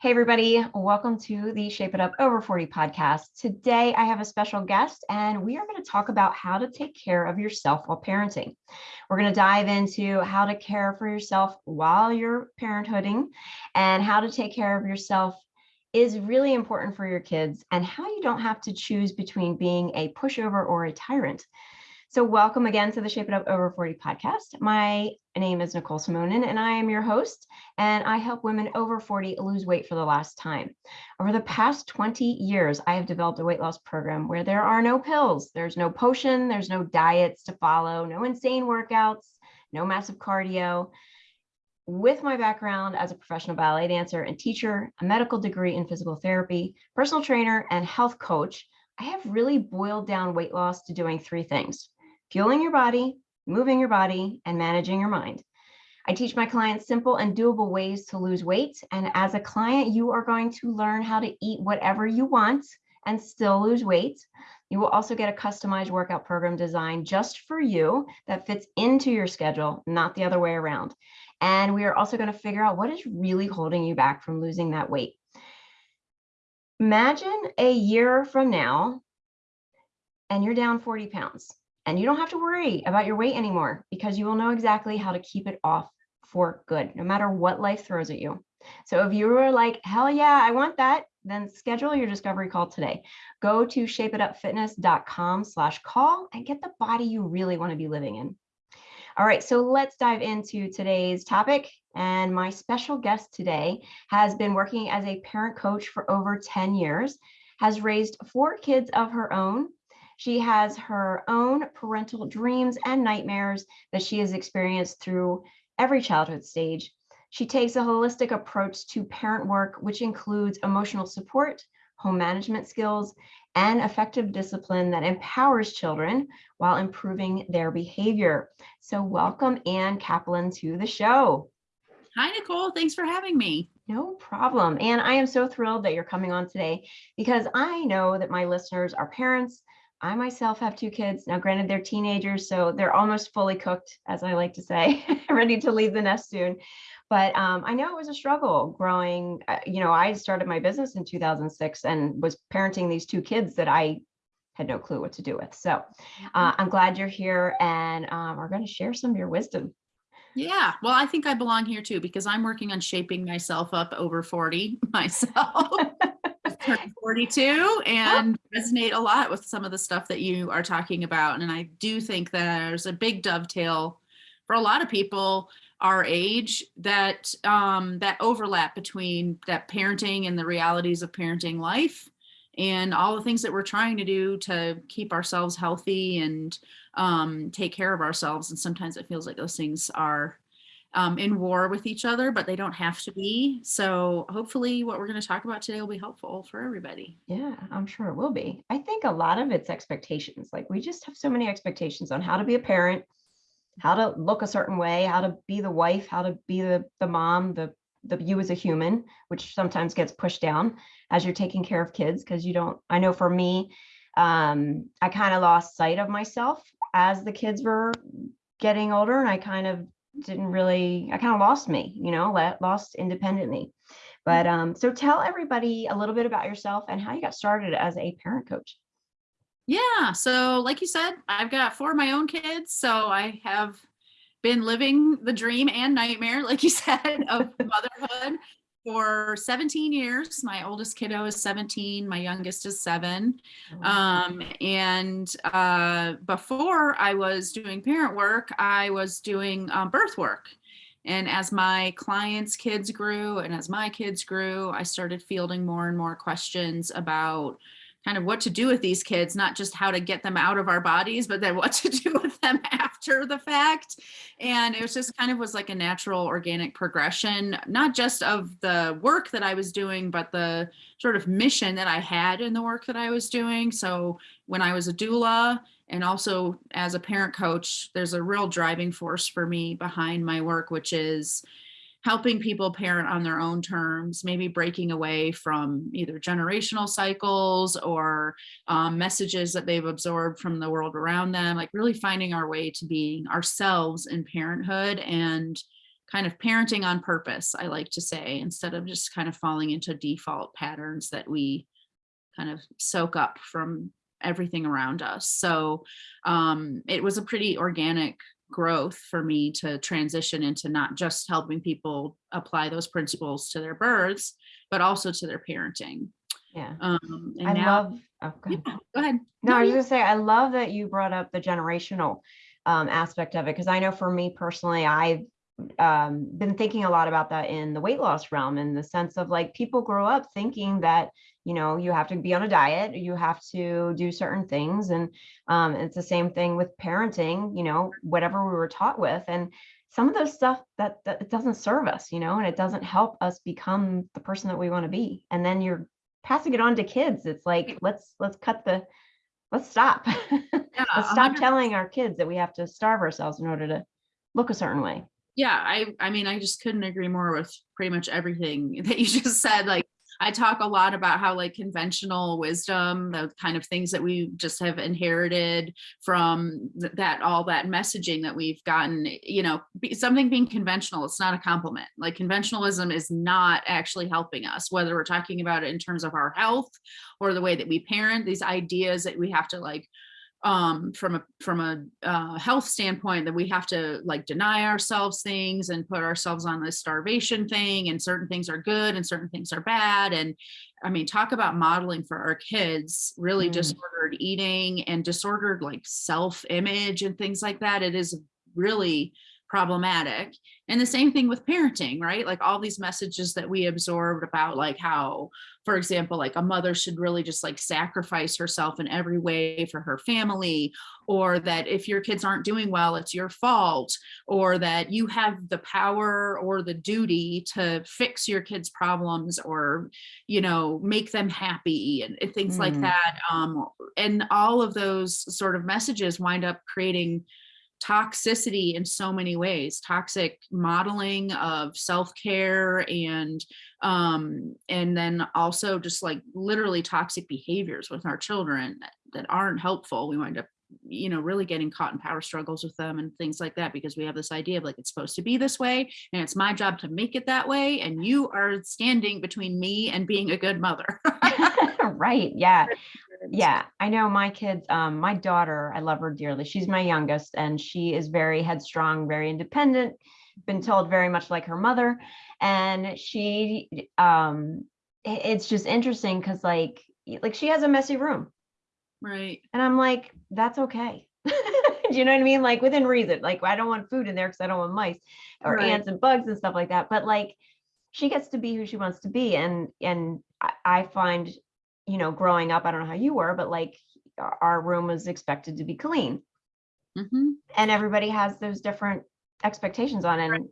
Hey, everybody. Welcome to the Shape It Up Over 40 podcast. Today, I have a special guest, and we are going to talk about how to take care of yourself while parenting. We're going to dive into how to care for yourself while you're parenthooding and how to take care of yourself is really important for your kids and how you don't have to choose between being a pushover or a tyrant. So welcome again to the Shape It Up Over 40 podcast. My name is Nicole Simonin and I am your host and I help women over 40 lose weight for the last time. Over the past 20 years, I have developed a weight loss program where there are no pills, there's no potion, there's no diets to follow, no insane workouts, no massive cardio. With my background as a professional ballet dancer and teacher, a medical degree in physical therapy, personal trainer, and health coach, I have really boiled down weight loss to doing three things fueling your body, moving your body, and managing your mind. I teach my clients simple and doable ways to lose weight. And as a client, you are going to learn how to eat whatever you want and still lose weight. You will also get a customized workout program designed just for you that fits into your schedule, not the other way around. And we are also going to figure out what is really holding you back from losing that weight. Imagine a year from now and you're down 40 pounds. And you don't have to worry about your weight anymore because you will know exactly how to keep it off for good, no matter what life throws at you. So if you were like, hell yeah, I want that, then schedule your discovery call today. Go to shapeitupfitness.com slash call and get the body you really want to be living in. All right, so let's dive into today's topic. And my special guest today has been working as a parent coach for over 10 years, has raised four kids of her own, she has her own parental dreams and nightmares that she has experienced through every childhood stage. She takes a holistic approach to parent work, which includes emotional support, home management skills, and effective discipline that empowers children while improving their behavior. So welcome Anne Kaplan to the show. Hi, Nicole. Thanks for having me. No problem. And I am so thrilled that you're coming on today because I know that my listeners are parents, I myself have two kids. Now, granted, they're teenagers, so they're almost fully cooked, as I like to say, ready to leave the nest soon. But um, I know it was a struggle growing. Uh, you know, I started my business in 2006 and was parenting these two kids that I had no clue what to do with. So uh, mm-hmm. I'm glad you're here and um, we're going to share some of your wisdom. Yeah, well, I think I belong here too because I'm working on shaping myself up over 40 myself. 42 and oh. resonate a lot with some of the stuff that you are talking about. And I do think that there's a big dovetail for a lot of people our age that um, that overlap between that parenting and the realities of parenting life and all the things that we're trying to do to keep ourselves healthy and um, take care of ourselves. And sometimes it feels like those things are um, in war with each other, but they don't have to be. So hopefully what we're going to talk about today will be helpful for everybody. Yeah, I'm sure it will be. I think a lot of it's expectations. Like we just have so many expectations on how to be a parent, how to look a certain way, how to be the wife, how to be the, the mom, the, the you as a human, which sometimes gets pushed down as you're taking care of kids. Cause you don't, I know for me, um, I kind of lost sight of myself as the kids were getting older and I kind of didn't really, I kind of lost me, you know, lost independently. But um, so tell everybody a little bit about yourself and how you got started as a parent coach. Yeah. So like you said, I've got four of my own kids. So I have been living the dream and nightmare, like you said, of motherhood for 17 years. My oldest kiddo is 17, my youngest is seven. Oh, um, and uh, before I was doing parent work, I was doing um, birth work. And as my clients' kids grew and as my kids grew, I started fielding more and more questions about kind of what to do with these kids, not just how to get them out of our bodies, but then what to do with them after the fact. And it was just kind of was like a natural organic progression, not just of the work that I was doing, but the sort of mission that I had in the work that I was doing. So when I was a doula and also as a parent coach, there's a real driving force for me behind my work, which is helping people parent on their own terms, maybe breaking away from either generational cycles or um, messages that they've absorbed from the world around them, like really finding our way to being ourselves in parenthood and kind of parenting on purpose, I like to say, instead of just kind of falling into default patterns that we kind of soak up from everything around us. So um, it was a pretty organic growth for me to transition into not just helping people apply those principles to their births, but also to their parenting. Yeah. Um, and I now, love, oh, go yeah, ahead. go ahead. No, I was gonna say, I love that you brought up the generational um, aspect of it, because I know for me personally, I've um, been thinking a lot about that in the weight loss realm, in the sense of like, people grow up thinking that, you know, you have to be on a diet, you have to do certain things, and um, it's the same thing with parenting, you know, whatever we were taught with, and some of those stuff that, that it doesn't serve us, you know, and it doesn't help us become the person that we want to be, and then you're passing it on to kids. It's like, let's, let's cut the, let's stop. Yeah, Let's stop hundred telling our kids that we have to starve ourselves in order to look a certain way. yeah i i mean i just couldn't agree more with pretty much everything that you just said like i talk a lot about how like conventional wisdom the kind of things that we just have inherited from th- that all that messaging that we've gotten eh, you know something being conventional it's not a compliment. Like conventionalism is not actually helping us whether we're talking about it in terms of our health or the way that we parent these ideas that we have to like um from a from a uh, health standpoint that we have to like deny ourselves things and put ourselves on this starvation thing and certain things are good and certain things are bad and i mean talk about modeling for our kids really Mm. disordered eating and disordered like self image and things like that it is really problematic. And the same thing with parenting right? Like all these messages that we absorbed about like how for example like a mother should really just like sacrifice herself in every way for her family or that if your kids aren't doing well it's your fault or that you have the power or the duty to fix your kids problems or you know make them happy and, and things like Mm. that. Um and all of those sort of messages wind up creating toxicity in so many ways toxic modeling of self-care and um and then also just like literally toxic behaviors with our children that, that aren't helpful we wind up you know really getting caught in power struggles with them and things like that because we have this idea of like it's supposed to be this way and it's my job to make it that way and you are standing between me and being a good mother right. Yeah. Yeah. I know my kids, um, my daughter, I love her dearly. She's my youngest and she is very headstrong, very independent, been told very much like her mother. And she, um, it's just interesting because like, like she has a messy room right and I'm like, that's okay. Do you know what I mean? Like within reason, like I don't want food in there because I don't want mice or Right. ants and bugs and stuff like that. But like she gets to be who she wants to be. And and I, I find, you know, growing up, I don't know how you were, but like our room was expected to be clean. hmm And everybody has those different expectations on it. And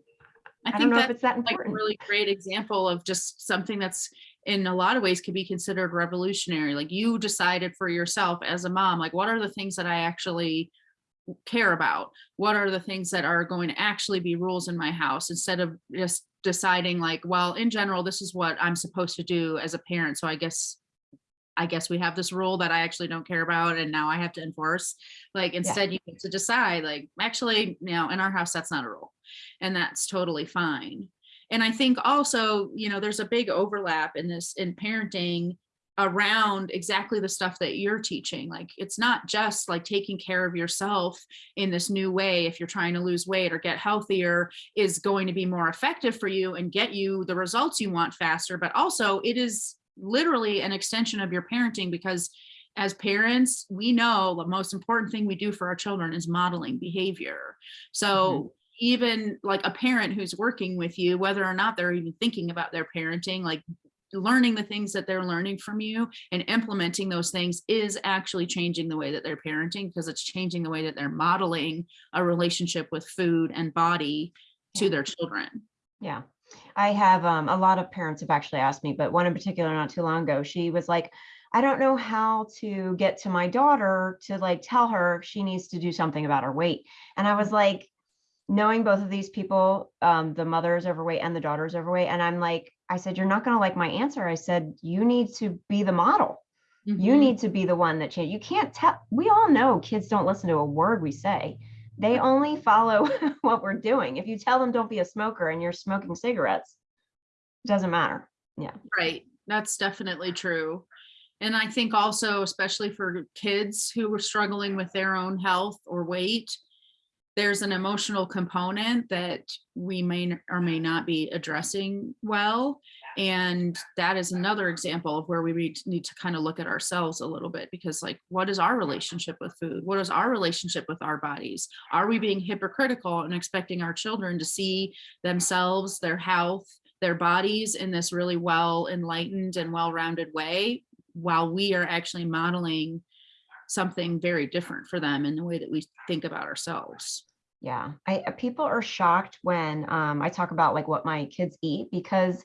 i I, think don't know that if it's that like a really great example of just something that's in a lot of ways could be considered revolutionary. Like you decided for yourself as a mom like what are the things that i actually care about? What are the things that are going to actually be rules in my house? Instead of just deciding like well in general this is what i'm supposed to do as a parent so i guess i guess we have this rule that i actually don't care about and now i have to enforce. Like instead you get to decide like actually you know in our house that's not a rule. And that's totally fine. And i think also you know there's a big overlap in this in parenting around exactly the stuff that you're teaching. Like it's not just like taking care of yourself in this new way if you're trying to lose weight or get healthier is going to be more effective for you and get you the results you want faster but also it is literally an extension of your parenting because as parents we know the most important thing we do for our children is modeling behavior so mm-hmm. even like a parent who's working with you whether or not they're even thinking about their parenting like learning the things that they're learning from you and implementing those things is actually changing the way that they're parenting because it's changing the way that they're modeling a relationship with food and body to Yeah. their children Yeah. I have um, a lot of parents have actually asked me, but one in particular not too long ago, she was like, I don't know how to get to my daughter to like tell her she needs to do something about her weight. And I was like, knowing both of these people, um, the mother is overweight and the daughter is overweight. And I'm like, I said, you're not going to like my answer. I said, you need to be the model. You Mhm. need to be the one that change. You can't tell. We all know kids don't listen to a word we say. They only follow what we're doing. If you tell them don't be a smoker and you're smoking cigarettes, it doesn't matter. Yeah. Right. That's definitely true. And I think also, especially for kids who are struggling with their own health or weight, there's an emotional component that we may or may not be addressing well. And that is another example of where we need to kind of look at ourselves a little bit because like, what is our relationship with food? What is our relationship with our bodies? Are we being hypocritical and expecting our children to see themselves, their health, their bodies in this really well enlightened and well-rounded way while we are actually modeling something very different for them in the way that we think about ourselves. Yeah, I uh, people are shocked when um, I talk about like what my kids eat because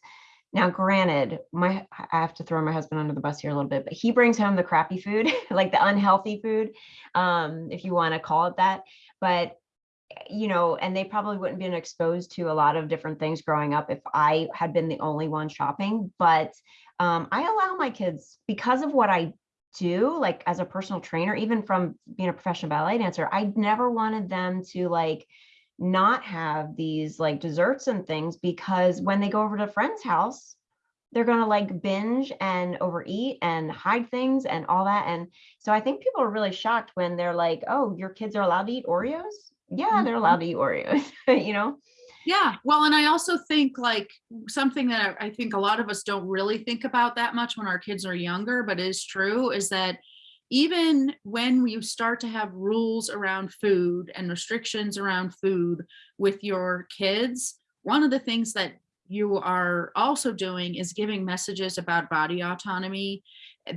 now, granted, my I have to throw my husband under the bus here a little bit, but he brings home the crappy food, like the unhealthy food, um, if you want to call it that. But you know, and they probably wouldn't been exposed to a lot of different things growing up if I had been the only one shopping. But um, I allow my kids because of what I do, like as a personal trainer, even from being a professional ballet dancer, I never wanted them to like not have these like desserts and things because when they go over to a friend's house, they're going to like binge and overeat and hide things and all that. And so I think people are really shocked when they're like, oh, your kids are allowed to eat Oreos? Yeah, they're Mhm. allowed to eat Oreos, you know? Yeah, well, and I also think like something that I think a lot of us don't really think about that much when our kids are younger, but is true is that even when you start to have rules around food and restrictions around food with your kids, one of the things that you are also doing is giving messages about body autonomy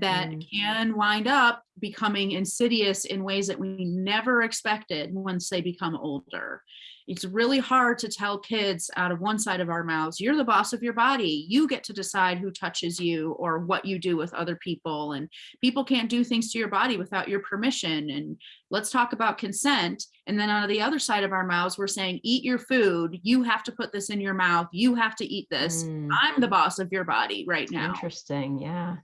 that Mm. can wind up becoming insidious in ways that we never expected once they become older it's really hard to tell kids out of one side of our mouths, you're the boss of your body. You get to decide who touches you or what you do with other people. And people can't do things to your body without your permission. And let's talk about consent. And then out of the other side of our mouths, we're saying, eat your food. You have to put this in your mouth. You have to eat this. Mm, I'm the boss of your body right now interesting. Yeah.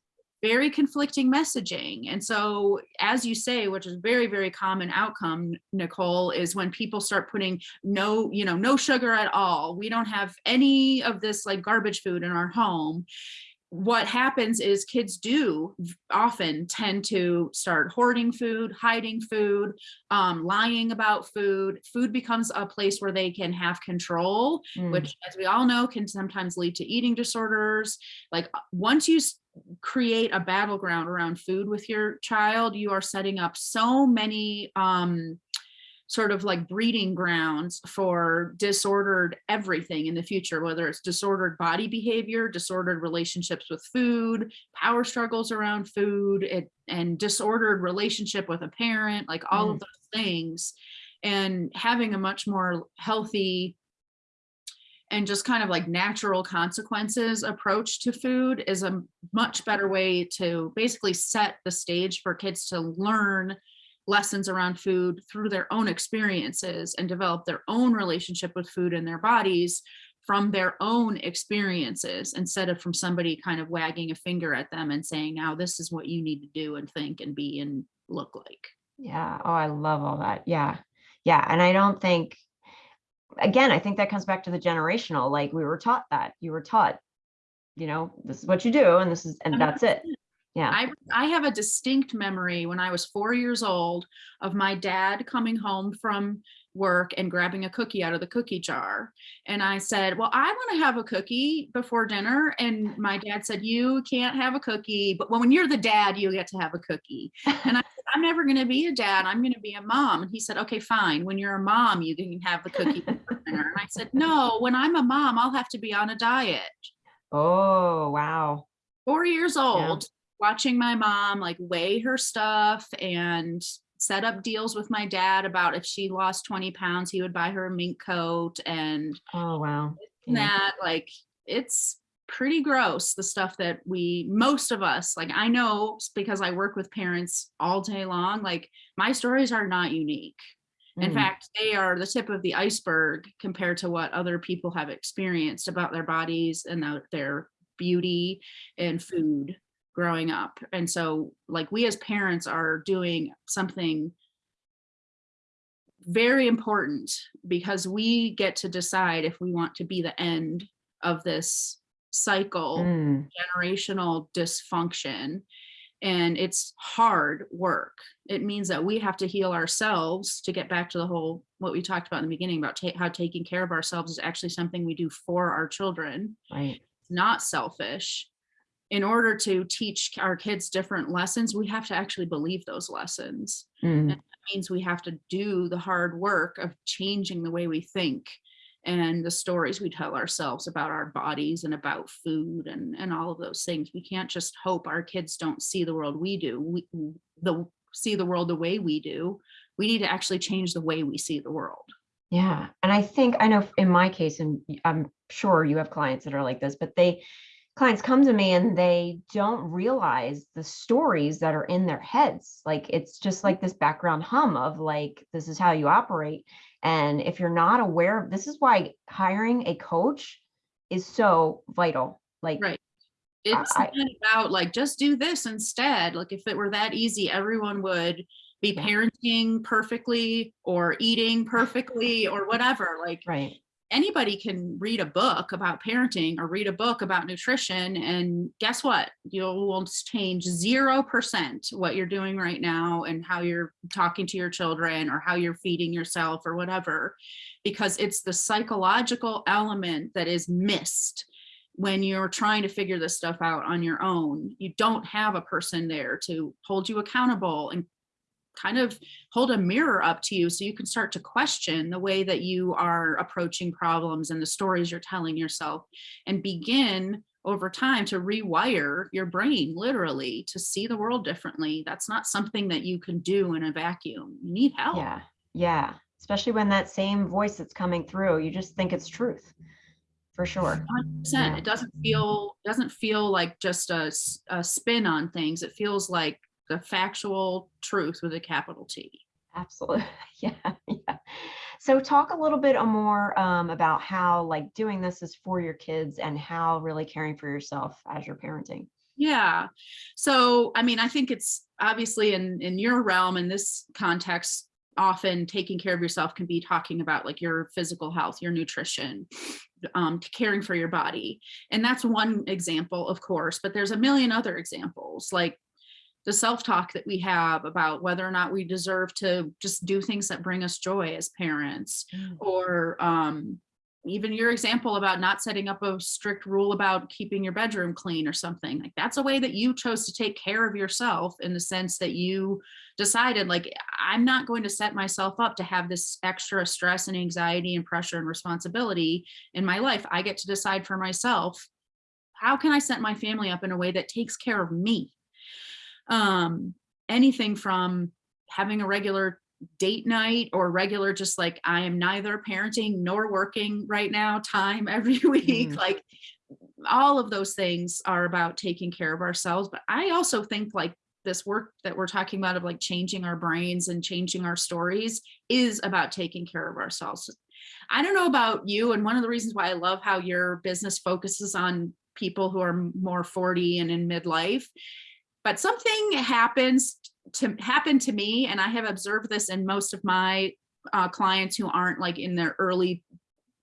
Very conflicting messaging. And so, as you say, which is very, very common outcome, Nicole, is when people start putting no, you know, no sugar at all. We don't have any of this like garbage food in our home. What happens is kids do often tend to start hoarding food, hiding food, um, lying about food. Food becomes a place where they can have control Mm, which as we all know can sometimes lead to eating disorders like once you create a battleground around food with your child you are setting up so many um sort of like breeding grounds for disordered everything in the future whether it's disordered body behavior disordered relationships with food power struggles around food it, and disordered relationship with a parent like all of those things. And having a much more healthy and just kind of like natural consequences approach to food is a much better way to basically set the stage for kids to learn lessons around food through their own experiences and develop their own relationship with food in their bodies from their own experiences instead of from somebody kind of wagging a finger at them and saying now this is what you need to do and think and be and look like Yeah. Oh, I love all that. Yeah. Yeah. And I don't think, again, I think that comes back to the generational. Like we were taught that you were taught, you know, this is what you do and this is, and that's it. Yeah. I I have a distinct memory when I was four years old of my dad coming home from work and grabbing a cookie out of the cookie jar. And I said, Well, I want to have a cookie before dinner. And my dad said, You can't have a cookie, but when you're the dad, you get to have a cookie. And I said, I'm never going to be a dad. I'm going to be a mom. And he said, Okay, fine. When you're a mom, you can have the cookie before dinner. And I said, No, when I'm a mom, I'll have to be on a diet Oh, wow. four years old watching my mom like weigh her stuff and set up deals with my dad about if she lost 20 pounds he would buy her a mink coat and Oh, wow. Yeah. that like it's pretty gross the stuff that we most of us like i know because i work with parents all day long like my stories are not unique in Mm, fact they are the tip of the iceberg compared to what other people have experienced about their bodies and their beauty and food growing up. And so like we as parents are doing something very important because we get to decide if we want to be the end of this cycle Mm, generational dysfunction. And it's hard work. It means that we have to heal ourselves to get back to the whole what we talked about in the beginning about ta- how taking care of ourselves is actually something we do for our children. Right. not selfish in order to teach our kids different lessons we have to actually believe those lessons. Mm, means we have to do the hard work of changing the way we think and the stories we tell ourselves about our bodies and about food and and all of those things. We can't just hope our kids don't see the world we do we the see the world the way we do. We need to actually change the way we see the world. Yeah. And I think, I know in my case, and I'm sure you have clients that are like this, but they, clients come to me and they don't realize the stories that are in their heads. Like it's just like this background hum of like, this is how you operate. And if you're not aware of, this is why hiring a coach is so vital. Like, Right. it's I- not about like just do this instead like if it were that easy everyone would be parenting perfectly or eating perfectly or whatever like right. Anybody can read a book about parenting or read a book about nutrition and guess what? You will change 0% what you're doing right now and how you're talking to your children or how you're feeding yourself or whatever because it's the psychological element that is missed when you're trying to figure this stuff out on your own. You don't have a person there to hold you accountable and kind of hold a mirror up to you so you can start to question the way that you are approaching problems and the stories you're telling yourself and begin over time to rewire your brain literally to see the world differently that's not something that you can do in a vacuum you need help Yeah. Yeah. Especially when that same voice that's coming through, you just think it's truth for sure. 100%. Yeah. It doesn't feel doesn't feel like just a, a spin on things. It feels like the factual truth with a capital T. Absolutely. Yeah. Yeah. So talk a little bit more um, about how like doing this is for your kids and how really caring for yourself as you're parenting. Yeah. So, I mean, I think it's obviously in in your realm in this context often taking care of yourself can be talking about like your physical health, your nutrition, um caring for your body. And that's one example, of course, but there's a million other examples like the self-talk that we have about whether or not we deserve to just do things that bring us joy as parents or um, even your example about not setting up a strict rule about keeping your bedroom clean or something like that's a way that you chose to take care of yourself in the sense that you decided like i'm not going to set myself up to have this extra stress and anxiety and pressure and responsibility in my life. I get to decide for myself how can i set my family up in a way that takes care of me um anything from having a regular date night or regular just like i am neither parenting nor working right now time every week Mm. like all of those things are about taking care of ourselves but i also think like this work that we're talking about of like changing our brains and changing our stories is about taking care of ourselves i don't know about you and one of the reasons why i love how your business focuses on people who are more 40 and in midlife but something happens to happen to me and i have observed this in most of my uh, clients who aren't like in their early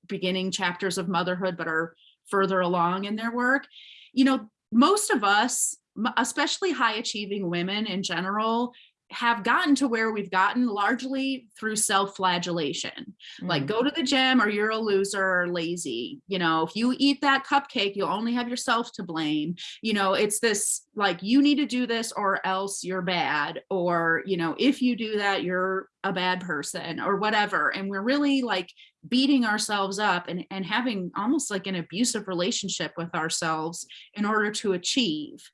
beginning chapters of motherhood but are further along in their work. You know most of us especially high achieving women in general have gotten to where we've gotten largely through self-flagellation. Like Mm, go to the gym or you're a loser or lazy. You know if you eat that cupcake you'll only have yourself to blame. You know it's this like you need to do this or else you're bad. Or you know if you do that you're a bad person or whatever. And we're really like beating ourselves up and, and having almost like an abusive relationship with ourselves in order to achieve.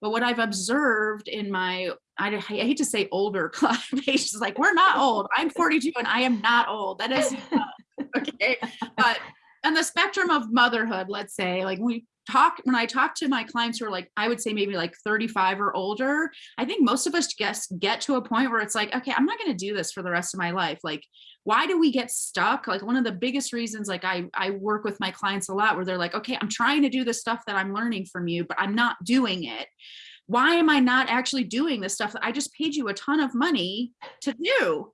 But what i've observed in my i, I hate to say older base like we're not old. I'm 42 and i am not old. That is uh, okay. But on the spectrum of motherhood let's say like we talk when i talk to my clients who are like i would say maybe like 35 or older i think most of us guess get to a point where it's like okay i'm not going to do this for the rest of my life. Like why do we get stuck? Like one of the biggest reasons like i i work with my clients a lot where they're like okay i'm trying to do the stuff that i'm learning from you but i'm not doing it why am i not actually doing the stuff that i just paid you a ton of money to do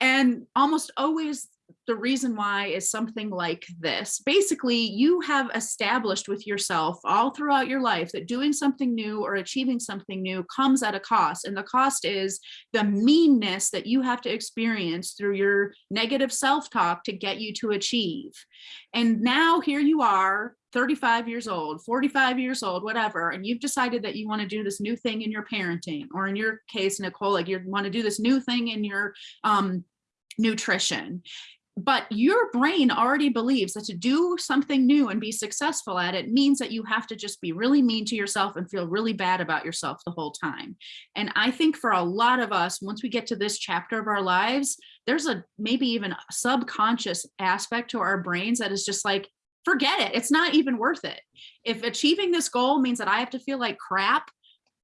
And almost always the reason why is something like this. Basically, you have established with yourself all throughout your life that doing something new or achieving something new comes at a cost. And the cost is the meanness that you have to experience through your negative self-talk to get you to achieve. And now here you are 35 years old, 45 years old, whatever, and you've decided that you want to do this new thing in your parenting, or in your case, Nicole, like you want to do this new thing in your um, nutrition but your brain already believes that to do something new and be successful at it means that you have to just be really mean to yourself and feel really bad about yourself the whole time. And I think for a lot of us, once we get to this chapter of our lives, there's a maybe even subconscious aspect to our brains that is just like, forget it. It's not even worth it. If achieving this goal means that I have to feel like crap,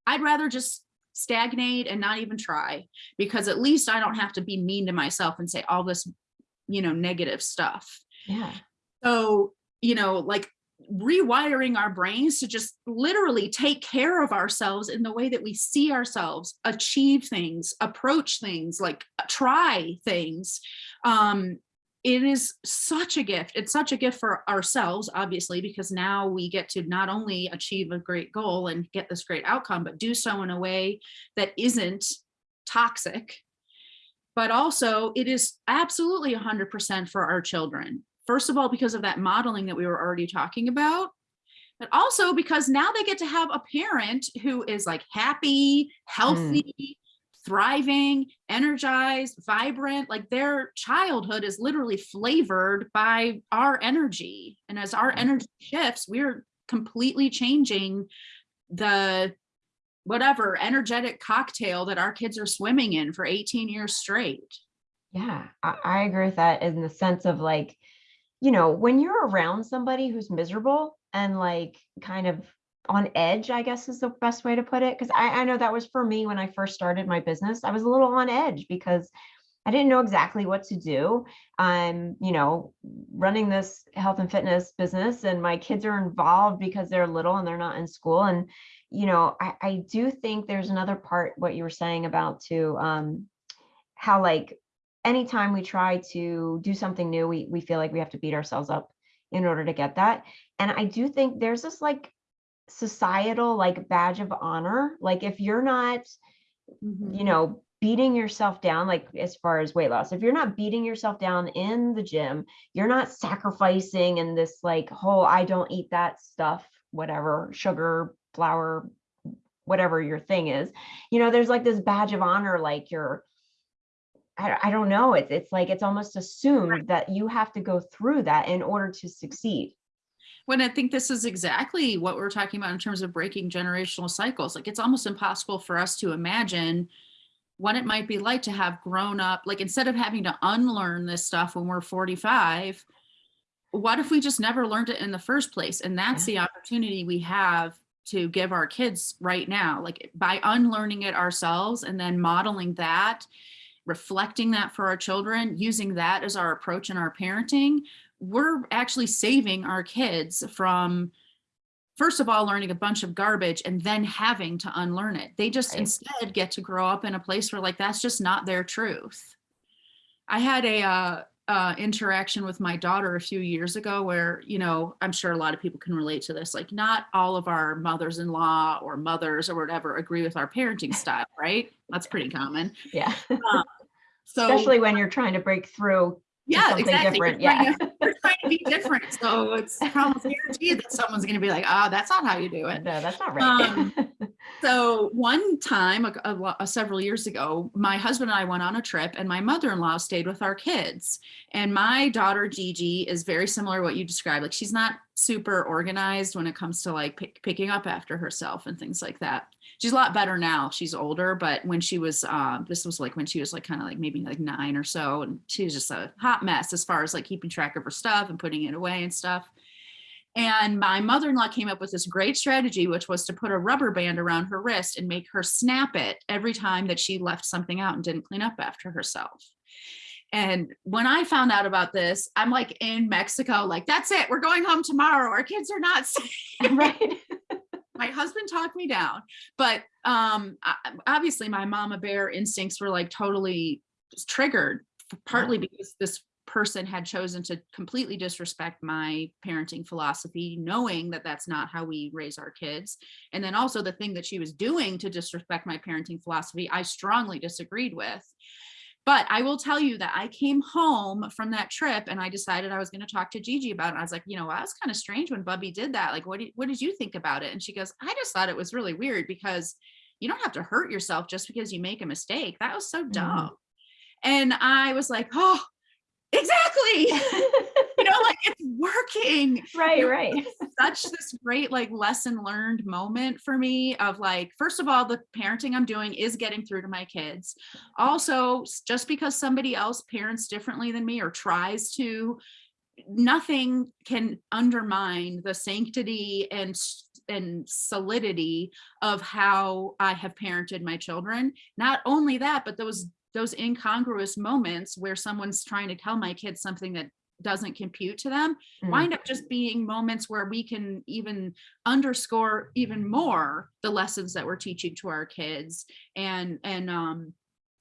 I'd rather just stagnate and not even try because at least I don't have to be mean to myself and say all this you know, negative stuff. Yeah. So, you know, like rewiring our brains to just literally take care of ourselves in the way that we see ourselves, achieve things, approach things, like try things. Um, it is such a gift. It's such a gift for ourselves, obviously, because now we get to not only achieve a great goal and get this great outcome, but do so in a way that isn't toxic but also it is absolutely 100% for our children. First of all, because of that modeling that we were already talking about, but also because now they get to have a parent who is like happy, healthy, mm. Thriving, energized, vibrant, like their childhood is literally flavored by our energy. And as our energy shifts, we're completely changing the whatever energetic cocktail that our kids are swimming in for 18 years straight. Yeah, I, I agree with that in the sense of like, you know, when you're around somebody who's miserable and like kind of on edge, I guess is the best way to put it. Cause I, I know that was for me when I first started my business. I was a little on edge because I didn't know exactly what to do. I'm, you know, running this health and fitness business and my kids are involved because they're little and they're not in school. And you know, I, I do think there's another part, what you were saying about to um, how like anytime we try to do something new, we, we feel like we have to beat ourselves up in order to get that. And I do think there's this like societal like badge of honor. Like if you're not, mm -hmm. you know, beating yourself down, like as far as weight loss, if you're not beating yourself down in the gym, you're not sacrificing in this like whole, I don't eat that stuff, whatever, sugar, flour, whatever your thing is, you know, there's like this badge of honor, like you're, I, I don't know, it's, it's like, it's almost assumed that you have to go through that in order to succeed when I think this is exactly what we're talking about in terms of breaking generational cycles. Like it's almost impossible for us to imagine what it might be like to have grown up, like instead of having to unlearn this stuff when we're 45, what if we just never learned it in the first place? And that's yeah. the opportunity we have to give our kids right now, like by unlearning it ourselves and then modeling that, reflecting that for our children, using that as our approach in our parenting, we're actually saving our kids from first of all, learning a bunch of garbage and then having to unlearn it. They just right. instead get to grow up in a place where like, that's just not their truth. I had a, uh, uh, interaction with my daughter a few years ago where, you know, I'm sure a lot of people can relate to this. Like not all of our mothers-in-law or mothers or whatever agree with our parenting style, right? That's pretty common. Yeah. Um, so especially when you're trying to break through yeah, exactly. different. We're yeah. To, we're trying to be different. So it's almost guaranteed that someone's going to be like, oh, that's not how you do it. No, that's not right. Um, so one time, a, a, a, several years ago, my husband and I went on a trip and my mother-in-law stayed with our kids. And my daughter, Gigi, is very similar to what you described. Like she's not super organized when it comes to like pick, picking up after herself and things like that she's a lot better now. She's older, but when she was, uh, this was like when she was like kind of like maybe like nine or so, and she was just a hot mess as far as like keeping track of her stuff and putting it away and stuff. And my mother-in-law came up with this great strategy, which was to put a rubber band around her wrist and make her snap it every time that she left something out and didn't clean up after herself. And when I found out about this, I'm like in Mexico, like, that's it. We're going home tomorrow. Our kids are not safe. Right my husband talked me down, but um, obviously my mama bear instincts were like totally triggered partly because this person had chosen to completely disrespect my parenting philosophy knowing that that's not how we raise our kids. And then also the thing that she was doing to disrespect my parenting philosophy i strongly disagreed with but I will tell you that I came home from that trip and I decided I was going to talk to Gigi about it. I was like, you know, that was kind of strange when Bubby did that. Like, what did, what did you think about it? And she goes, I just thought it was really weird because you don't have to hurt yourself just because you make a mistake. That was so Mhm. dumb. And I was like, oh, exactly. like it's working. Right, right. such this great like lesson learned moment for me of like first of all the parenting i'm doing is getting through to my kids. Also just because somebody else parents differently than me or tries to nothing can undermine the sanctity and and solidity of how i have parented my children. Not only that but those those incongruous moments where someone's trying to tell my kids something that doesn't compute to them Mm. wind up just being moments where we can even underscore even more the lessons that we're teaching to our kids and and um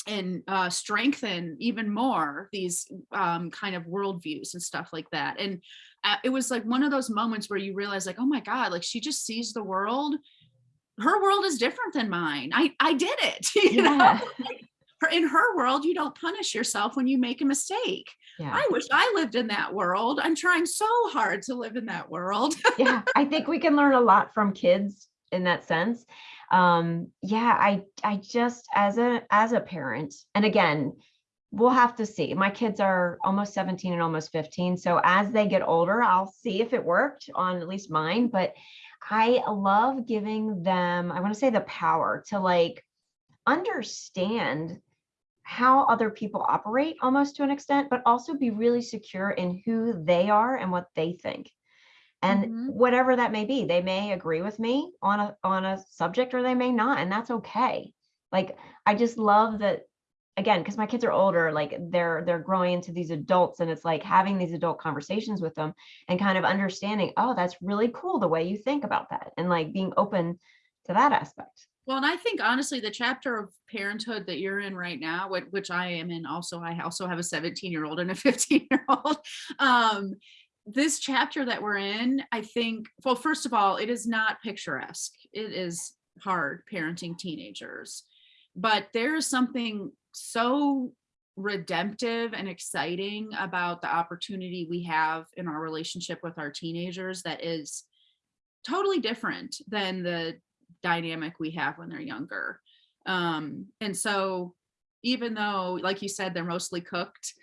and uh, strengthen even more these um, kind of worldviews and stuff like that. And uh, it was like one of those moments where you realize, like, oh my God, like she just sees the world. Her world is different than mine. I I did it. You know, Yeah. her in her world, you don't punish yourself when you make a mistake. Yeah. I wish I lived in that world. I'm trying so hard to live in that world. yeah i think we can learn a lot from kids in that sense um yeah i i just as a as a parent and again we'll have to see my kids are almost 17 and almost 15 so as they get older i'll see if it worked on at least mine but i love giving them i want to say the power to like understand how other people operate almost to an extent but also be really secure in who they are and what they think. And Mhm. whatever that may be they may agree with me on a on a subject or they may not and that's okay. Like i just love that again because my kids are older like they're they're growing into these adults and it's like having these adult conversations with them and kind of understanding oh that's really cool the way you think about that and like being open to that aspect Well, and I think honestly, the chapter of parenthood that you're in right now, which, I am in also, I also have a 17 year old and a 15 year old. Um, this chapter that we're in, I think, well, first of all, it is not picturesque. It is hard parenting teenagers, but there is something so redemptive and exciting about the opportunity we have in our relationship with our teenagers that is totally different than the dynamic we have when they're younger. Um, and so even though, like you said, they're mostly cooked,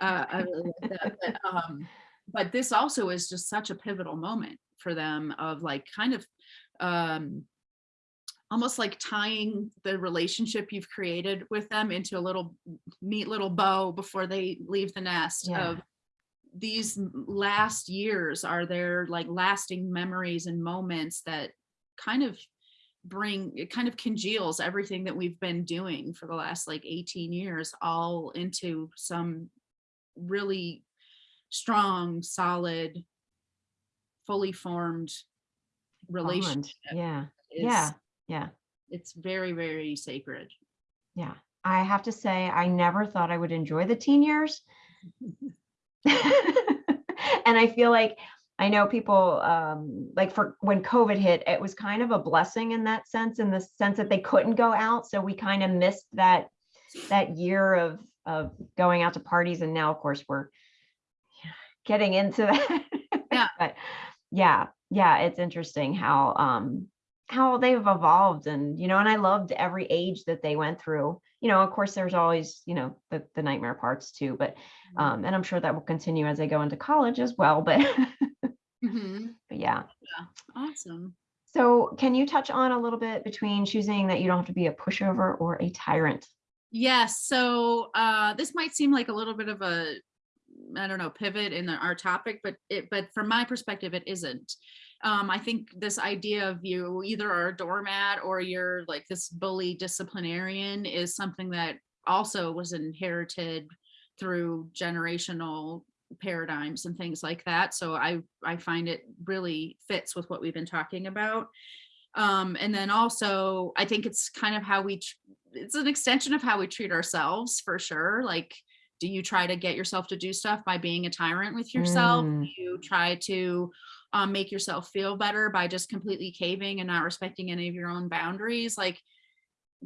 uh, I really like that, but, um, but this also is just such a pivotal moment for them of like kind of um, almost like tying the relationship you've created with them into a little neat little bow before they leave the nest Yeah. of these last years are their like lasting memories and moments that kind of bring it kind of congeals everything that we've been doing for the last like 18 years all into some really strong solid fully formed relationship Bond. yeah. is yeah yeah. it's very very sacred. Yeah. I have to say i never thought i would enjoy the teen years. And I feel like I know people um, like for when COVID hit, it was kind of a blessing in that sense, in the sense that they couldn't go out. So we kind of missed that that year of of going out to parties. And now, of course, we're getting into that. Yeah. but yeah, yeah, it's interesting how um how they've evolved and you know, and I loved every age that they went through. You know, of course, there's always, you know, the, the nightmare parts too, but um, and I'm sure that will continue as they go into college as well. But, Mhm. but yeah. awesome So, can you touch on a little bit between choosing that you don't have to be a pushover or a tyrant? Yes. So uh, this might seem like a little bit of a, I don't know, pivot in the, our topic, but it, but from my perspective, it isn't. Um, I think this idea of you either are a doormat or you're like this bully disciplinarian is something that also was inherited through generational paradigms and things like that. So I I find it really fits with what we've been talking about. Um, and then also I think it's kind of how we it's an extension of how we treat ourselves for sure like do you try to get yourself to do stuff by being a tyrant with yourself Mm. do you try to um, make yourself feel better by just completely caving and not respecting any of your own boundaries like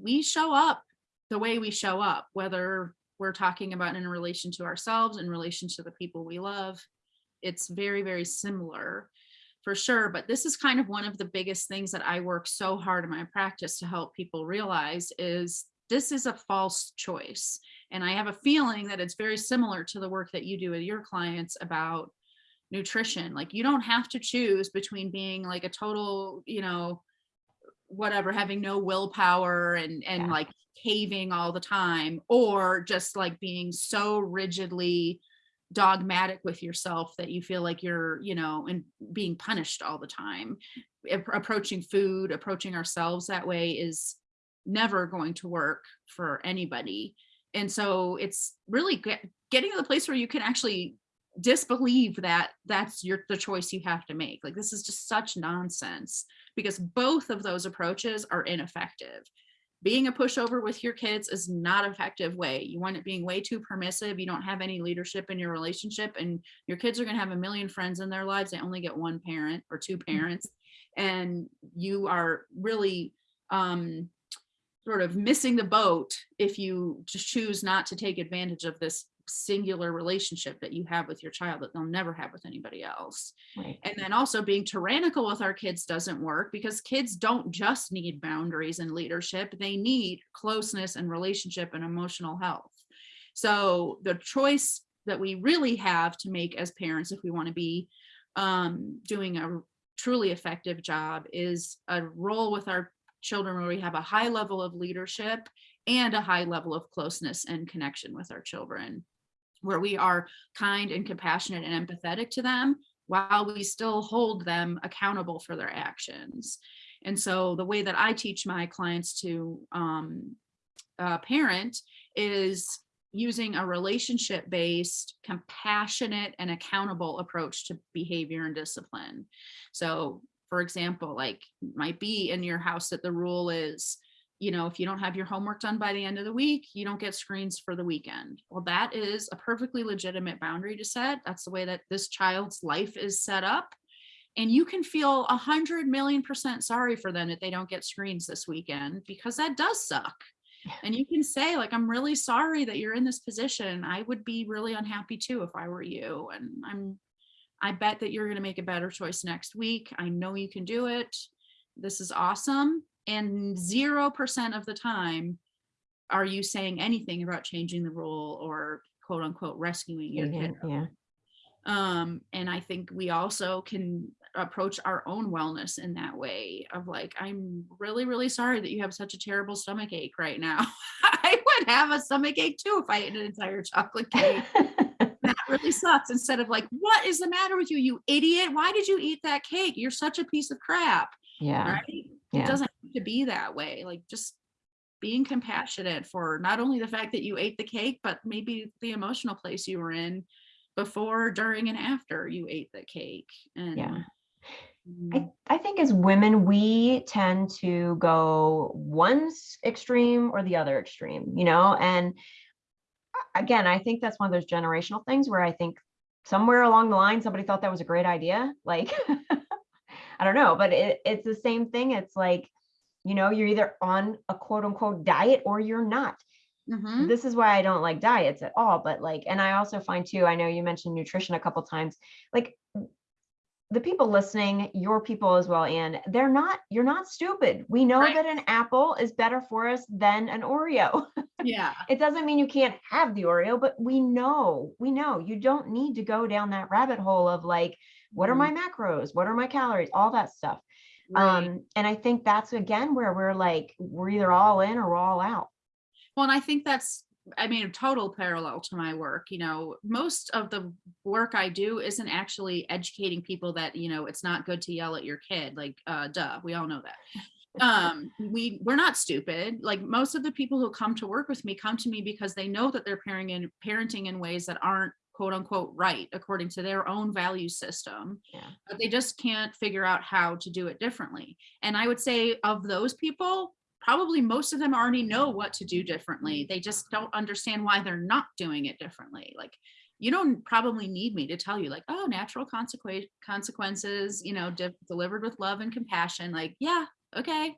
we show up the way we show up whether we're talking about in relation to ourselves in relation to the people we love it's very very similar for sure. But this is kind of one of the biggest things that i work so hard in my practice to help people realize is this is a false choice. And i have a feeling that it's very similar to the work that you do with your clients about nutrition. Like you don't have to choose between being like a total you know whatever having no willpower and and Yeah. like caving all the time or just like being so rigidly dogmatic with yourself that you feel like you're you know and being punished all the time. Approaching food approaching ourselves that way is never going to work for anybody. And so it's really get, getting to the place where you can actually disbelieve that that's your the choice you have to make. Like this is just such nonsense because both of those approaches are ineffective being a pushover with your kids is not an effective way. You want it being way too permissive. You don't have any leadership in your relationship and your kids are going to have a million friends in their lives. They only get one parent or two parents and you are really um sort of missing the boat if you just choose not to take advantage of this singular relationship that you have with your child that they'll never have with anybody else. Right. and then also being tyrannical with our kids doesn't work because kids don't just need boundaries and leadership. They need closeness and relationship and emotional health. So the choice that we really have to make as parents if we want to be um, doing a truly effective job is a role with our children where we have a high level of leadership and a high level of closeness and connection with our children where we are kind and compassionate and empathetic to them while we still hold them accountable for their actions. And so the way that I teach my clients to um, uh, parent is using a relationship based, compassionate, and accountable approach to behavior and discipline. So, for example, like might be in your house that the rule is you know, if you don't have your homework done by the end of the week, you don't get screens for the weekend. Well, that is a perfectly legitimate boundary to set. That's the way that this child's life is set up. And you can feel a hundred million percent sorry for them that they don't get screens this weekend because that does suck. And you can say, like, I'm really sorry that you're in this position. I would be really unhappy too if I were you. And I'm, I bet that you're going to make a better choice next week. I know you can do it. This is awesome and 0% of the time are you saying anything about changing the rule or quote unquote rescuing your Yeah. kid yeah. um and i think we also can approach our own wellness in that way of like i'm really really sorry that you have such a terrible stomach ache right now i would have a stomach ache too if i ate an entire chocolate cake that really sucks instead of like what is the matter with you you idiot why did you eat that cake you're such a piece of crap yeah. right Yeah. it doesn't to be that way like just being compassionate for not only the fact that you ate the cake but maybe the emotional place you were in before during and after you ate the cake and Yeah. mm, I, I think as women, we tend to go one extreme or the other extreme, you know? And again, I think that's one of those generational things where I think somewhere along the line, somebody thought that was a great idea. Like, I don't know, but it, it's the same thing. It's like, you know, you're either on a quote unquote diet or you're not. mhm, This is why I don't like diets at all. But like, and I also find too, I know you mentioned nutrition a couple times, like the people listening, your people as well, and they're not, you're not stupid. We know Right. that an apple is better for us than an Oreo. yeah it doesn't mean you can't have the Oreo, but we know, we know you don't need to go down that rabbit hole of like, what are mhm, my macros? What are my calories? All that stuff. Right. Um, and I think that's again where we're like, we're either all in or we're all out. Well, and I think that's, I mean, a total parallel to my work. You know, most of the work I do isn't actually educating people that, you know, it's not good to yell at your kid. Like, uh, duh, we all know that. Um, we we're not stupid. Like most of the people who come to work with me come to me because they know that they're parenting in parenting in ways that aren't quote unquote right according to their own value system Yeah. but they just can't figure out how to do it differently and i would say of those people probably most of them already know what to do differently. They just don't understand why they're not doing it differently. Like you don't probably need me to tell you like, oh, natural consequence consequences, you know, de- delivered with love and compassion. Like, yeah, okay.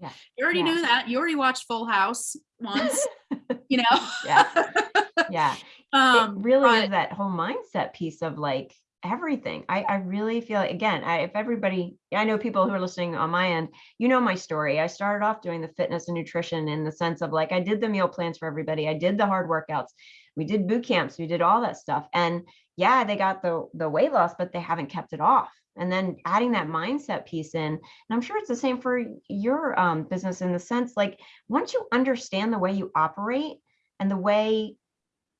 Yeah. You already Yeah. knew that. You already watched Full House once, you know. Yeah. Yeah. Um, it really but- is that whole mindset piece of like everything. I, I really feel like, again, I, if everybody, I know people who are listening on my end, you know my story. I started off doing the fitness and nutrition in the sense of like I did the meal plans for everybody. I did the hard workouts. We did boot camps. We did all that stuff. And yeah, they got the the weight loss, but they haven't kept it off. And then adding that mindset piece in, and I'm sure it's the same for your um, business in the sense like once you understand the way you operate and the way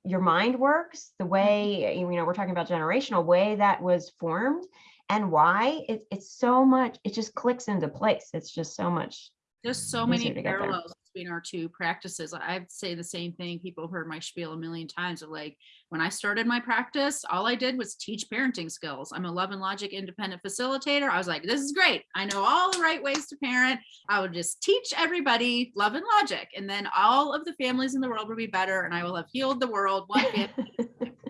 your mind works, the way, mm-hmm. eh, you know, we're talking about generational way that was formed and why it, it's so much, it just clicks into place. It's just so much. There's so many to get there. parallels between our two practices. I'd say the same thing. People heard my spiel a million times of like, when I started my practice, all I did was teach parenting skills. I'm a love and logic independent facilitator. I was like, this is great. I know all the right ways to parent. I would just teach everybody love and logic. And then all of the families in the world will be better. And I will have healed the world one family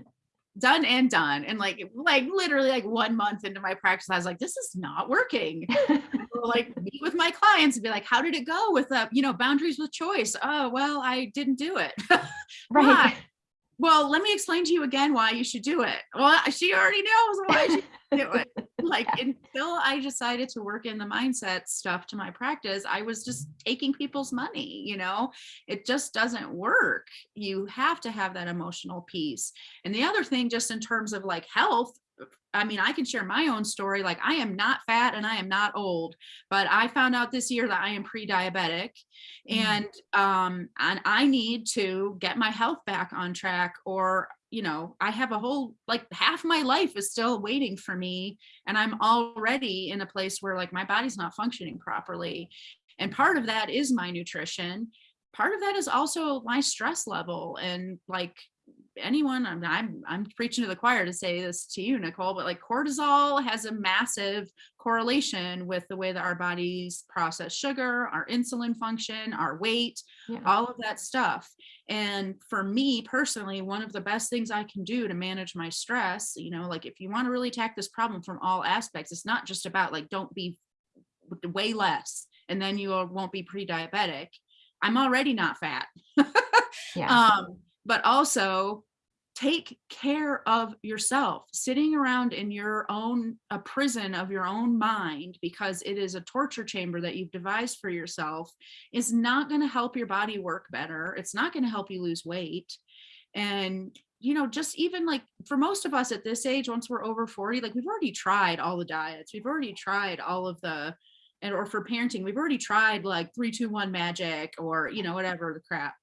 done and done. And like, like literally like one month into my practice, I was like, this is not working. Like meet with my clients and be like, how did it go with uh, you know, boundaries with choice? Oh, well, I didn't do it. right. Well, let me explain to you again why you should do it. Well, she already knows why she do it. Like until I decided to work in the mindset stuff to my practice, I was just taking people's money, you know. It just doesn't work. You have to have that emotional piece. And the other thing, just in terms of like health, I mean, I can share my own story. Like, I am not fat and I am not old, but I found out this year that I am pre-diabetic, Mhm. and um, and I need to get my health back on track. Or, you know, I have a whole like half my life is still waiting for me, and I'm already in a place where like my body's not functioning properly. And part of that is my nutrition. Part of that is also my stress level and like anyone I'm, I'm i'm preaching to the choir to say this to you nicole but like cortisol has a massive correlation with the way that our bodies process sugar our insulin function our weight Yeah. all of that stuff and for me personally one of the best things i can do to manage my stress you know like if you want to really attack this problem from all aspects it's not just about like don't be way less and then you won't be pre-diabetic i'm already not fat Yeah. um, but also take care of yourself. Sitting around in your own a prison of your own mind because it is a torture chamber that you've devised for yourself is not going to help your body work better. It's not going to help you lose weight. And you know just even like for most of us at this age once we're over 40 like we've already tried all the diets. We've already tried all of the and or for parenting we've already tried like three two one magic or you know whatever the crap.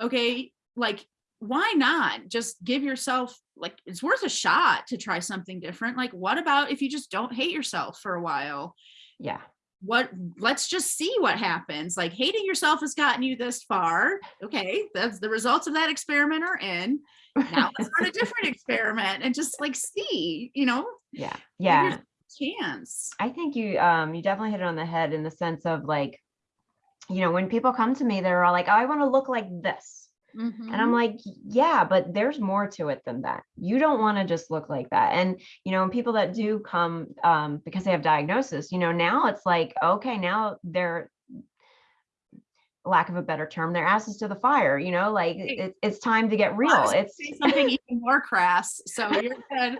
Okay? Like why not just give yourself like it's worth a shot to try something different like what about if you just don't hate yourself for a while yeah. what let's just see what happens like hating yourself has gotten you this far okay that's the results of that experiment are in now let's start a different experiment and just like see you know Yeah. Yeah. chance I think you um you definitely hit it on the head in the sense of like, you know, when people come to me, they're all like, oh, I want to look like this. And I'm like, yeah, but there's more to it than that. You don't want to just look like that. And, you know, people that do come um, because they have diagnosis, you know, now it's like, okay, now they're, lack of a better term, their asses to the fire, you know, like it, it's time to get real. It's, something even more crass so you're good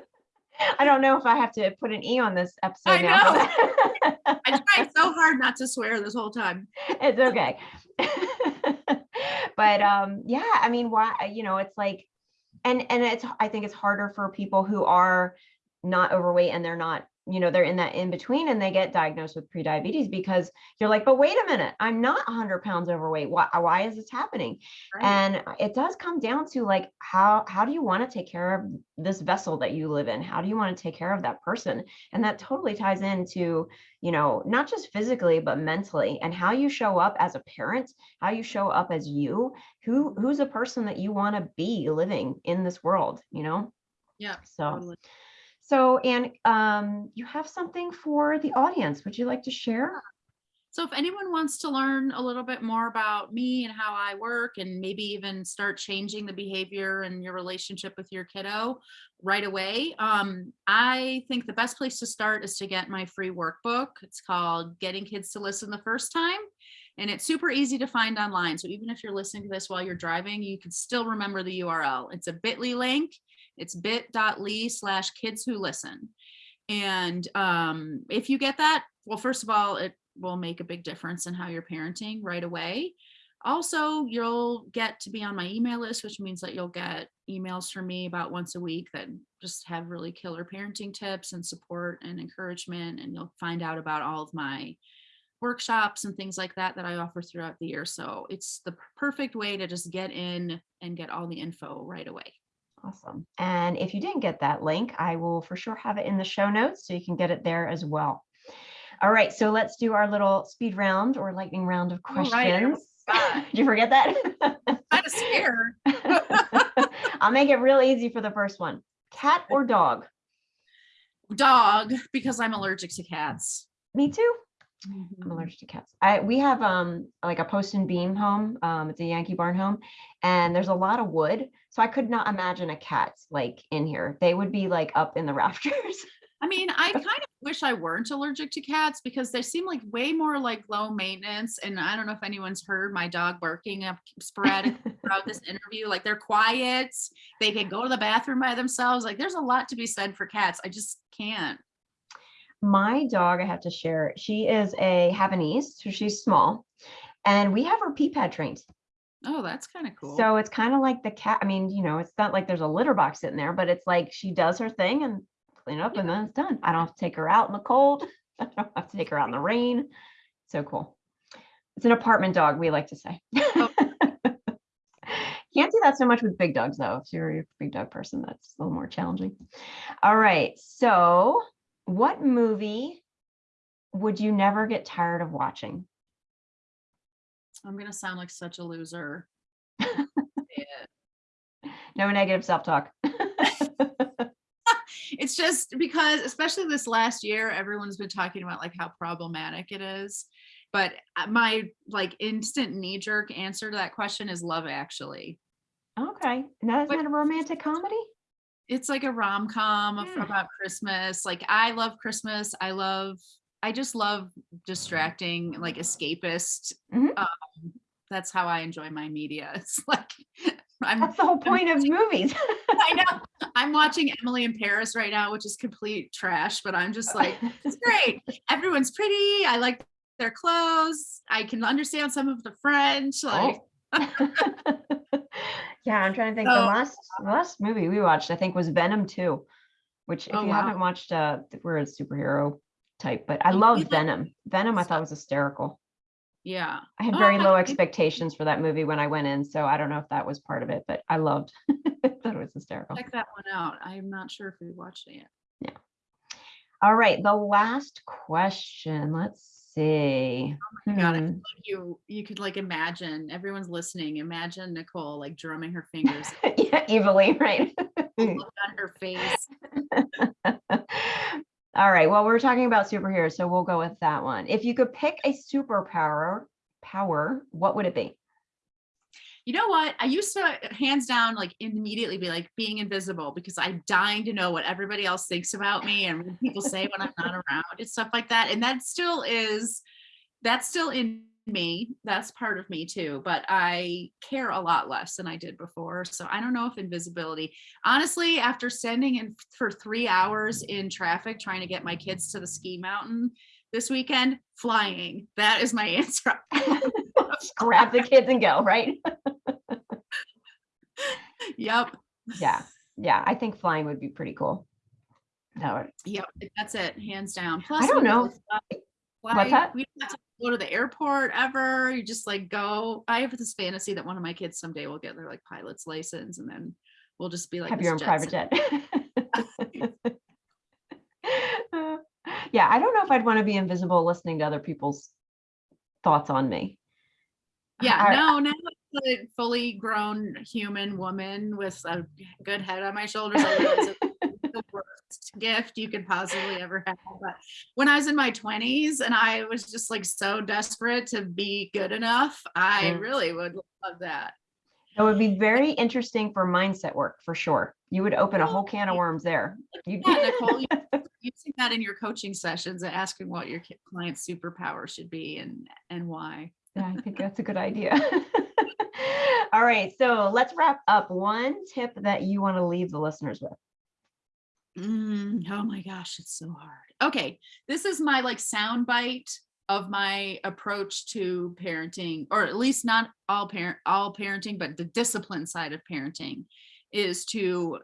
I don't know if I have to put an E on this episode I now. i tried so hard not to swear this whole time it's okay. but um yeah, I mean why you know, it's like and and it's I think it's harder for people who are not overweight and they're not, you know, they're in that in between and they get diagnosed with prediabetes because you're like, but wait a minute, I'm not 100 pounds overweight. Why why is this happening? right? And it does come down to like how how do you want to take care of this vessel that you live in? How do you want to take care of that person? And that totally ties into, you know, not just physically but mentally and how you show up as a parent, how you show up as you, who who's a person that you want to be living in this world, you know? yeah So totally. So and um you have something for the audience. Would you like to share? So if anyone wants to learn a little bit more about me and how I work and maybe even start changing the behavior and your relationship with your kiddo right away, um, I think the best place to start is to get my free workbook. It's called Getting Kids to Listen the First Time. And it's super easy to find online. So even if you're listening to this while you're driving, you can still remember the URL. It's a bit.ly link. It's bit.ly slash kids who listen. And um, if you get that, well, first of all, it will make a big difference in how you're parenting right away. Also, you'll get to be on my email list, which means that you'll get emails from me about once a week that just have really killer parenting tips and support and encouragement. And you'll find out about all of my workshops and things like that that I offer throughout the year. So it's the perfect way to just get in and get all the info right away. Awesome. And if you didn't get that link, I will for sure have it in the show notes so you can get it there as well. All right, so let's do our little speed round or lightning round of All right, questions. Did you forget that? Kind of scared. I'll make it real easy for the first one. Cat or dog? Dog, because I'm allergic to cats. Me too. Mm-hmm. I'm allergic to cats. I we have um like a post and beam home. Um, it's a Yankee barn home, and there's a lot of wood. So I could not imagine a cat like in here. They would be like up in the rafters. I mean, I kind of wish I weren't allergic to cats because they seem like way more like low maintenance. And I don't know if anyone's heard my dog barking up sporadic throughout this interview. Like they're quiet, they can go to the bathroom by themselves. Like there's a lot to be said for cats. I just can't. My dog, I have to share. She is a Havanese, so she's small, and we have her pee pad trained. Oh, that's kind of cool. So it's kind of like the cat. I mean, you know, it's not like there's a litter box sitting there, but it's like she does her thing and clean up and then it's done. I don't have to take her out in the cold. I don't have to take her out in the rain. So cool. It's an apartment dog, we like to say. Oh. Can't do that so much with big dogs though. If you're a big dog person, that's a little more challenging. All right. So what movie would you never get tired of watching? I'm gonna sound like such a loser. No negative self-talk. it's just because especially this last year everyone's been talking about like how problematic it is but uh, my like instant knee jerk answer to that question is love actually Okay. Now isn't But- that a romantic comedy? It's like a rom-com Yeah. about christmas like i love christmas i love i just love distracting like escapist Mhm. um, that's how i enjoy my media it's like i'm That's the whole point of movies. i know i'm watching emily in paris right now which is complete trash but i'm just like it's great. Everyone's pretty. I like their clothes. I can understand some of the French. Like, Oh. yeah, I'm trying to think. the last the last movie we watched, I think, was Venom 2, which if Oh, you wow. haven't watched, uh, we're a superhero type, but I Oh, love like- Venom. Venom, I thought was hysterical. yeah. I had Oh, very I low expectations for that movie when I went in, so I don't know if that was part of it, but I loved. I thought it was hysterical. Check that one out. I'm not sure if we watched it yet. Yeah. All right, the last question. Let's see. Oh my God, I Hmm. you you could like imagine everyone's listening. Imagine Nicole like drumming her fingers yeah, evilly, right? look on her face. All right. Well, we're talking about superheroes, so we'll go with that one. If you could pick a superpower, power, what would it be? You know what? I used to hands down like immediately be like being invisible because I'm dying to know what everybody else thinks about me and what people say when I'm not around and stuff like that. And that still is that's still in me. That's part of me too. But I care a lot less than I did before. So I don't know if invisibility. Honestly, after standing in for three hours in traffic trying to get my kids to the ski mountain this weekend, flying. That is my answer. Grab the kids and go, right? Yep. Yeah. Yeah. I think flying would be pretty cool. That would, Yep, that's it, hands down. Plus, I don't know. fly- What's that? We don't have to go to the airport ever. You just like go. I have this fantasy that one of my kids someday will get their like pilot's license, and then we'll just be like have your own jet private jet. Yeah. I don't know if I'd want to be invisible listening to other people's thoughts on me. Yeah, I- no, it's a fully grown human woman with a good head on my shoulders. I realize it's the worst gift you could possibly ever have. But when I was in my 20s and I was just like so desperate to be good enough, I really would love that. It would be very interesting for mindset work for sure. You would open a oh, whole can of worms there. You Yeah, Nicole, using that in your coaching sessions and asking what your client's superpower should be and and why. Yeah, I think that's a good idea. All right, so let's wrap up. One tip that you want to leave the listeners with. Mm, oh my gosh, it's so hard. Okay, this is my like sound bite of my approach to parenting, or at least not all parent all parenting, but the discipline side of parenting is to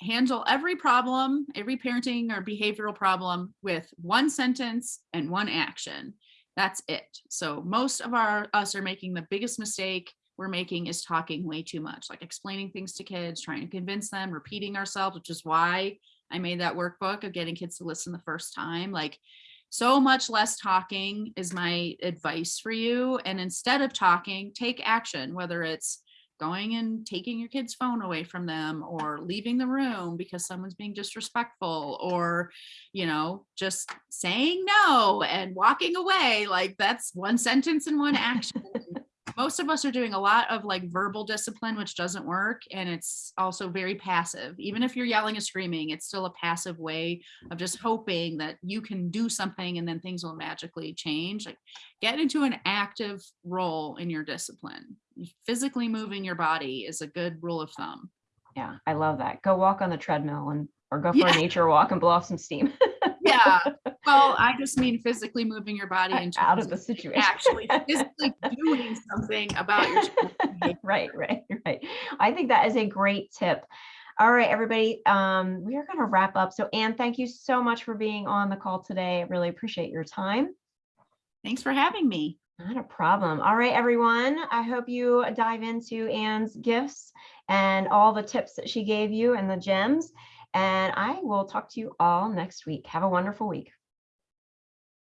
handle every problem, every parenting or behavioral problem with one sentence and one action. That's it. So most of our us are making the biggest mistake we're making is talking way too much, like explaining things to kids, trying to convince them, repeating ourselves, which is why I made that workbook of getting kids to listen the first time. Like so much less talking is my advice for you. And instead of talking, take action, whether it's going and taking your kid's phone away from them or leaving the room because someone's being disrespectful or you know just saying no and walking away like that's one sentence and one action most of us are doing a lot of like verbal discipline which doesn't work and it's also very passive. Even if you're yelling and screaming it's still a passive way of just hoping that you can do something and then things will magically change. Like get into an active role in your discipline. Physically moving your body is a good rule of thumb. Yeah, I love that. Go walk on the treadmill and or go for Yeah. a nature walk and blow off some steam yeah well i just mean physically moving your body in out of the situation. actually physically doing something about your right, right, right. I think that is a great tip. All right, everybody, um, we are going to wrap up. So Anne, thank you so much for being on the call today. I really appreciate your time. thanks for having me Not a problem. All right, everyone. I hope you dive into Anne's gifts and all the tips that she gave you and the gems. And I will talk to you all next week. Have a wonderful week.